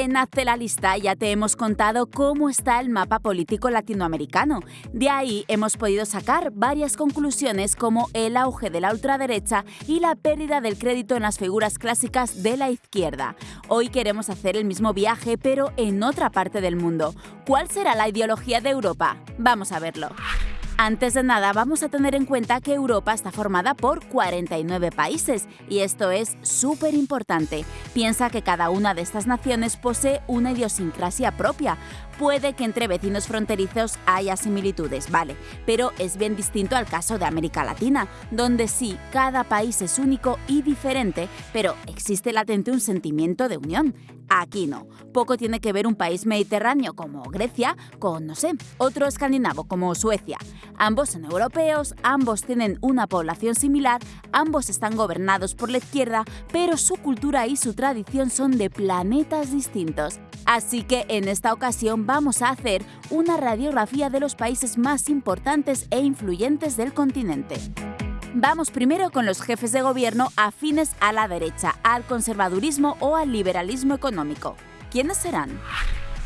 En Hazte la lista ya te hemos contado cómo está el mapa político latinoamericano. De ahí hemos podido sacar varias conclusiones como el auge de la ultraderecha y la pérdida del crédito en las figuras clásicas de la izquierda. Hoy queremos hacer el mismo viaje pero en otra parte del mundo. ¿Cuál será la ideología de Europa? Vamos a verlo. Antes de nada, vamos a tener en cuenta que Europa está formada por 49 países y esto es súper importante. Piensa que cada una de estas naciones posee una idiosincrasia propia. Puede que entre vecinos fronterizos haya similitudes, vale, pero es bien distinto al caso de América Latina, donde sí, cada país es único y diferente, pero existe latente un sentimiento de unión. Aquí no. Poco tiene que ver un país mediterráneo como Grecia con, no sé, otro escandinavo como Suecia. Ambos son europeos, ambos tienen una población similar, ambos están gobernados por la izquierda, pero su cultura y su tradición son de planetas distintos. Así que en esta ocasión vamos a hacer una radiografía de los países más importantes e influyentes del continente. Vamos primero con los jefes de gobierno afines a la derecha, al conservadurismo o al liberalismo económico. ¿Quiénes serán?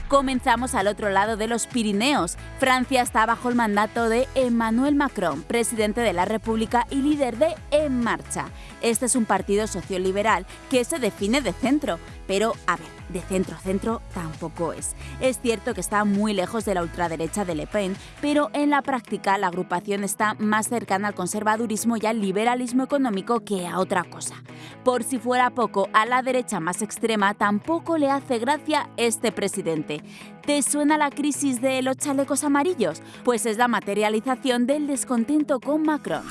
Comenzamos al otro lado de los Pirineos. Francia está bajo el mandato de Emmanuel Macron, presidente de la República y líder de En Marcha. Este es un partido socioliberal que se define de centro. Pero, a ver, de centro a centro tampoco es. Es cierto que está muy lejos de la ultraderecha de Le Pen, pero en la práctica la agrupación está más cercana al conservadurismo y al liberalismo económico que a otra cosa. Por si fuera poco, a la derecha más extrema tampoco le hace gracia este presidente. ¿Te suena la crisis de los chalecos amarillos? Pues es la materialización del descontento con Macron.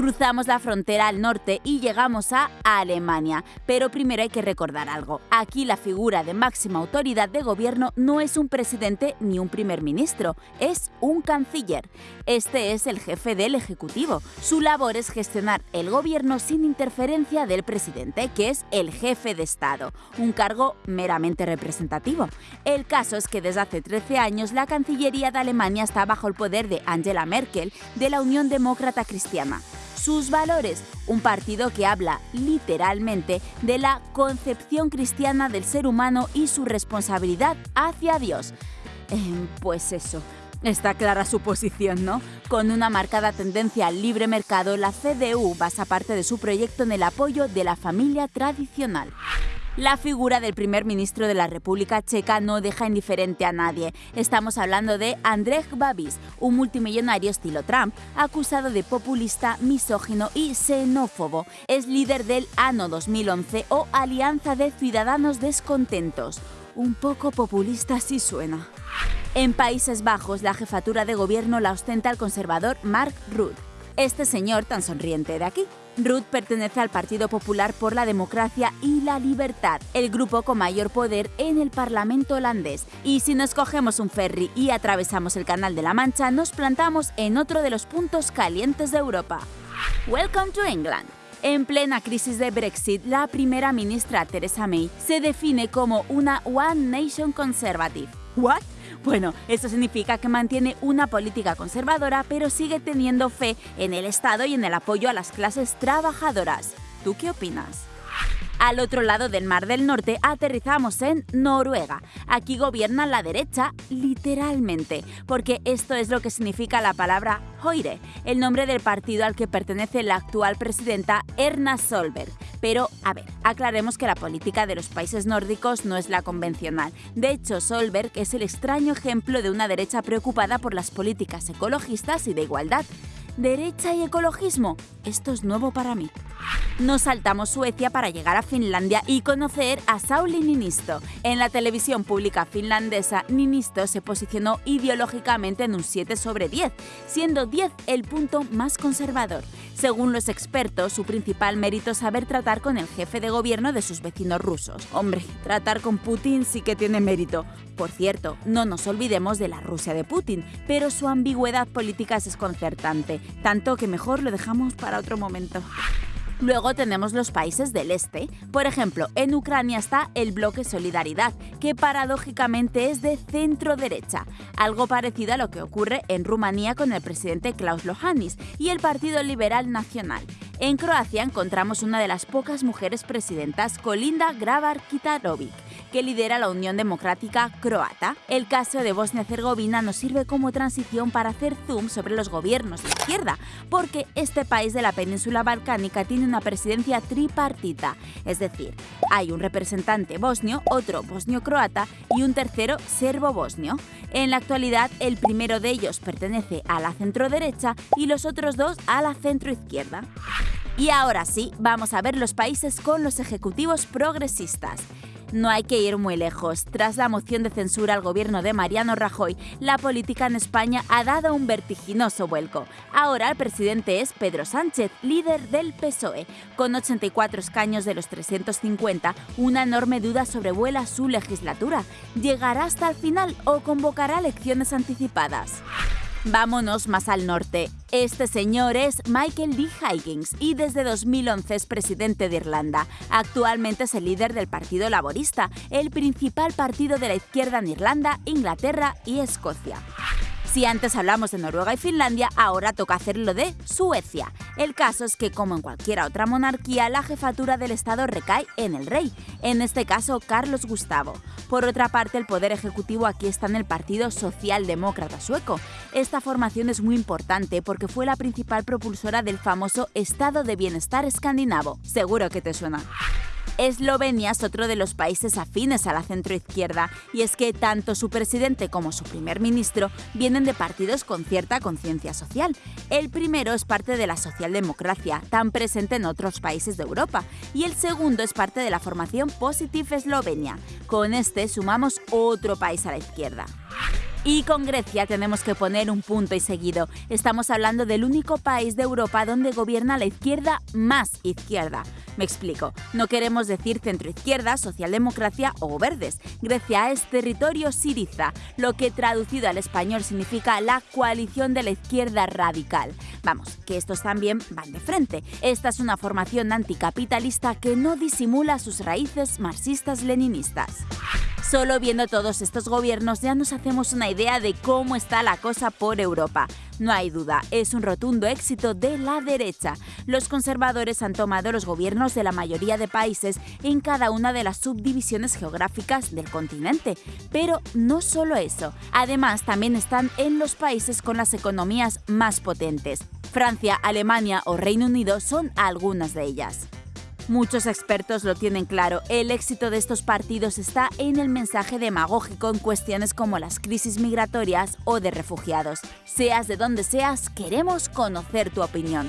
Cruzamos la frontera al norte y llegamos a Alemania. Pero primero hay que recordar algo. Aquí la figura de máxima autoridad de gobierno no es un presidente ni un primer ministro, es un canciller. Este es el jefe del Ejecutivo. Su labor es gestionar el gobierno sin interferencia del presidente, que es el jefe de Estado, un cargo meramente representativo. El caso es que desde hace 13 años la Cancillería de Alemania está bajo el poder de Angela Merkel de la Unión Demócrata Cristiana sus valores, un partido que habla literalmente de la concepción cristiana del ser humano y su responsabilidad hacia Dios. Eh, pues eso. Está clara su posición, ¿no? Con una marcada tendencia al libre mercado, la CDU basa parte de su proyecto en el apoyo de la familia tradicional. La figura del primer ministro de la República Checa no deja indiferente a nadie. Estamos hablando de Andrej Babis, un multimillonario estilo Trump, acusado de populista, misógino y xenófobo. Es líder del ANO 2011 o Alianza de Ciudadanos Descontentos. Un poco populista si suena. En Países Bajos, la jefatura de gobierno la ostenta el conservador Mark Rutte. Este señor tan sonriente de aquí Ruth pertenece al Partido Popular por la Democracia y la Libertad, el grupo con mayor poder en el Parlamento holandés. Y si nos cogemos un ferry y atravesamos el Canal de la Mancha, nos plantamos en otro de los puntos calientes de Europa. Welcome to England. En plena crisis de Brexit, la primera ministra Theresa May se define como una One Nation Conservative. ¿What? Bueno, eso significa que mantiene una política conservadora, pero sigue teniendo fe en el Estado y en el apoyo a las clases trabajadoras. ¿Tú qué opinas? Al otro lado del Mar del Norte aterrizamos en Noruega. Aquí gobierna la derecha, literalmente, porque esto es lo que significa la palabra Hoire, el nombre del partido al que pertenece la actual presidenta Erna Solberg. Pero, a ver, aclaremos que la política de los países nórdicos no es la convencional. De hecho, Solberg es el extraño ejemplo de una derecha preocupada por las políticas ecologistas y de igualdad. ¿Derecha y ecologismo? Esto es nuevo para mí. Nos saltamos Suecia para llegar a Finlandia y conocer a Sauli Ninisto. En la televisión pública finlandesa, Ninisto se posicionó ideológicamente en un 7 sobre 10, siendo 10 el punto más conservador. Según los expertos, su principal mérito es saber tratar con el jefe de gobierno de sus vecinos rusos. Hombre, tratar con Putin sí que tiene mérito. Por cierto, no nos olvidemos de la Rusia de Putin, pero su ambigüedad política es desconcertante, tanto que mejor lo dejamos para otro momento. Luego tenemos los países del este. Por ejemplo, en Ucrania está el bloque Solidaridad, que paradójicamente es de centro derecha, algo parecido a lo que ocurre en Rumanía con el presidente Klaus Lohanis y el Partido Liberal Nacional. En Croacia encontramos una de las pocas mujeres presidentas, Kolinda Grabar-Kitarovic, que lidera la Unión Democrática Croata. El caso de Bosnia-Herzegovina nos sirve como transición para hacer zoom sobre los gobiernos de izquierda, porque este país de la península balcánica tiene una presidencia tripartita, es decir, hay un representante bosnio, otro bosnio-croata y un tercero serbo-bosnio. En la actualidad, el primero de ellos pertenece a la centro-derecha y los otros dos a la centro-izquierda. Y ahora sí, vamos a ver los países con los ejecutivos progresistas. No hay que ir muy lejos. Tras la moción de censura al gobierno de Mariano Rajoy, la política en España ha dado un vertiginoso vuelco. Ahora el presidente es Pedro Sánchez, líder del PSOE. Con 84 escaños de los 350, una enorme duda sobrevuela su legislatura. ¿Llegará hasta el final o convocará elecciones anticipadas? Vámonos más al norte. Este señor es Michael D. Higgins y desde 2011 es presidente de Irlanda. Actualmente es el líder del Partido Laborista, el principal partido de la izquierda en Irlanda, Inglaterra y Escocia. Si antes hablamos de Noruega y Finlandia, ahora toca hacerlo de Suecia. El caso es que, como en cualquier otra monarquía, la jefatura del Estado recae en el rey, en este caso Carlos Gustavo. Por otra parte, el poder ejecutivo aquí está en el Partido Socialdemócrata Sueco. Esta formación es muy importante porque fue la principal propulsora del famoso Estado de Bienestar escandinavo. Seguro que te suena. Eslovenia es otro de los países afines a la centroizquierda, y es que tanto su presidente como su primer ministro vienen de partidos con cierta conciencia social. El primero es parte de la socialdemocracia, tan presente en otros países de Europa, y el segundo es parte de la formación Positive Eslovenia. Con este sumamos otro país a la izquierda. Y con Grecia tenemos que poner un punto y seguido. Estamos hablando del único país de Europa donde gobierna la izquierda más izquierda. Me explico. No queremos decir centroizquierda, socialdemocracia o verdes. Grecia es territorio siriza, lo que traducido al español significa la coalición de la izquierda radical. Vamos, que estos también van de frente. Esta es una formación anticapitalista que no disimula sus raíces marxistas-leninistas. Solo viendo todos estos gobiernos ya nos hacemos una idea de cómo está la cosa por Europa. No hay duda, es un rotundo éxito de la derecha. Los conservadores han tomado los gobiernos de la mayoría de países en cada una de las subdivisiones geográficas del continente. Pero no solo eso, además también están en los países con las economías más potentes. Francia, Alemania o Reino Unido son algunas de ellas. Muchos expertos lo tienen claro, el éxito de estos partidos está en el mensaje demagógico en cuestiones como las crisis migratorias o de refugiados. Seas de donde seas, queremos conocer tu opinión.